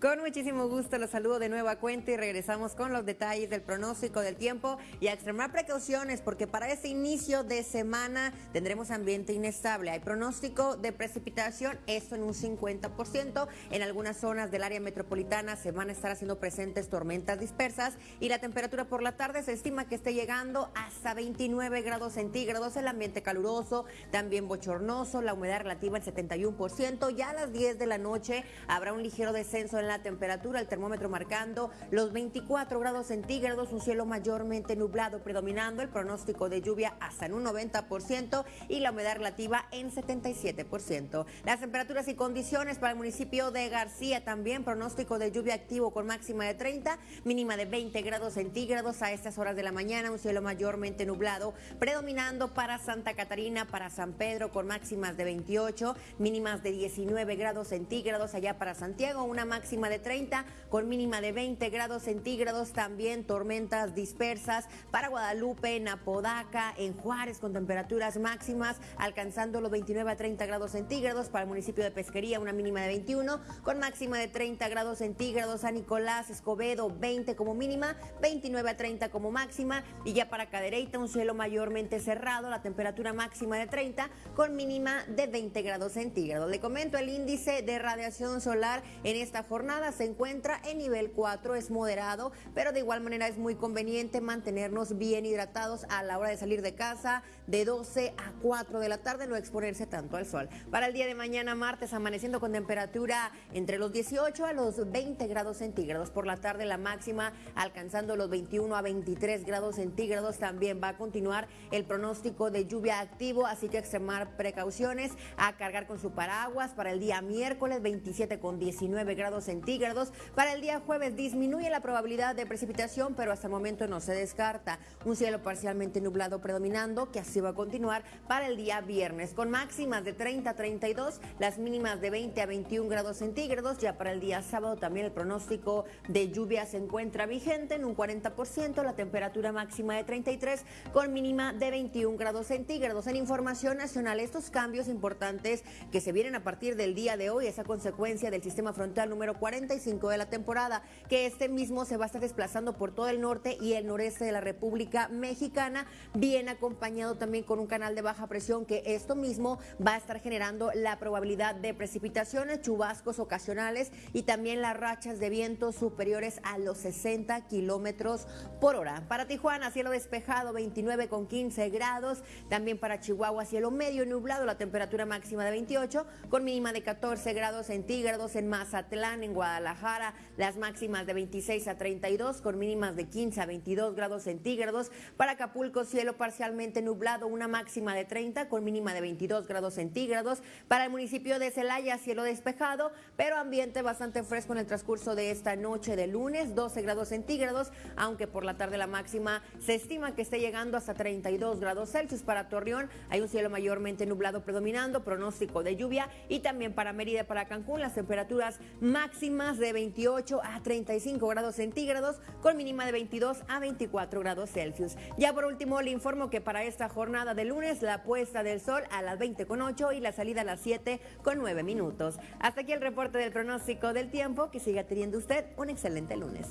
Con muchísimo gusto los saludo de nuevo a cuenta y regresamos con los detalles del pronóstico del tiempo y a extremar precauciones porque para este inicio de semana tendremos ambiente inestable. Hay pronóstico de precipitación, esto en un 50%. En algunas zonas del área metropolitana se van a estar haciendo presentes tormentas dispersas y la temperatura por la tarde se estima que esté llegando hasta 29 grados centígrados. El ambiente caluroso, también bochornoso, la humedad relativa al 71%. Ya a las 10 de la noche habrá un ligero descenso en la temperatura, el termómetro marcando los 24 grados centígrados, un cielo mayormente nublado predominando, el pronóstico de lluvia hasta en un 90% y la humedad relativa en 77%. Las temperaturas y condiciones para el municipio de García también, pronóstico de lluvia activo con máxima de 30, mínima de 20 grados centígrados a estas horas de la mañana, un cielo mayormente nublado predominando para Santa Catarina, para San Pedro con máximas de 28, mínimas de 19 grados centígrados allá para Santiago, una máxima de 30 con mínima de 20 grados centígrados. También tormentas dispersas para Guadalupe, en Apodaca, en Juárez con temperaturas máximas alcanzando los 29 a 30 grados centígrados. Para el municipio de Pesquería una mínima de 21 con máxima de 30 grados centígrados. San Nicolás, Escobedo 20 como mínima, 29 a 30 como máxima. Y ya para Cadereyta un cielo mayormente cerrado, la temperatura máxima de 30 con mínima de 20 grados centígrados. Le comento el índice de radiación solar en esta jornada se encuentra en nivel 4, es moderado, pero de igual manera es muy conveniente mantenernos bien hidratados a la hora de salir de casa de 12 a 4 de la tarde, no exponerse tanto al sol. Para el día de mañana, martes, amaneciendo con temperatura entre los 18 a los 20 grados centígrados. Por la tarde, la máxima alcanzando los 21 a 23 grados centígrados. También va a continuar el pronóstico de lluvia activo, así que extremar precauciones, a cargar con su paraguas. Para el día miércoles, 27 con 19 grados centígrados centígrados. Para el día jueves disminuye la probabilidad de precipitación, pero hasta el momento no se descarta. Un cielo parcialmente nublado predominando, que así va a continuar para el día viernes, con máximas de 30 a 32, las mínimas de 20 a 21 grados centígrados. Ya para el día sábado también el pronóstico de lluvia se encuentra vigente en un 40%, la temperatura máxima de 33 con mínima de 21 grados centígrados. En información nacional, estos cambios importantes que se vienen a partir del día de hoy, esa consecuencia del sistema frontal número 4 45 de la temporada, que este mismo se va a estar desplazando por todo el norte y el noreste de la República Mexicana, bien acompañado también con un canal de baja presión que esto mismo va a estar generando la probabilidad de precipitaciones, chubascos ocasionales y también las rachas de viento superiores a los 60 kilómetros por hora. Para Tijuana, cielo despejado, 29 con 15 grados. También para Chihuahua, cielo medio nublado, la temperatura máxima de 28, con mínima de 14 grados centígrados en Mazatlán, en Guadalajara, las máximas de 26 a 32 con mínimas de 15 a 22 grados centígrados. Para Acapulco, cielo parcialmente nublado, una máxima de 30 con mínima de 22 grados centígrados. Para el municipio de Celaya, cielo despejado, pero ambiente bastante fresco en el transcurso de esta noche de lunes, 12 grados centígrados, aunque por la tarde la máxima se estima que esté llegando hasta 32 grados Celsius. Para Torreón hay un cielo mayormente nublado predominando, pronóstico de lluvia y también para Mérida, para Cancún, las temperaturas máximas máximas de 28 a 35 grados centígrados con mínima de 22 a 24 grados Celsius. Ya por último le informo que para esta jornada de lunes la puesta del sol a las 20 con 8 y la salida a las 7 con 9 minutos. Hasta aquí el reporte del pronóstico del tiempo. Que siga teniendo usted un excelente lunes.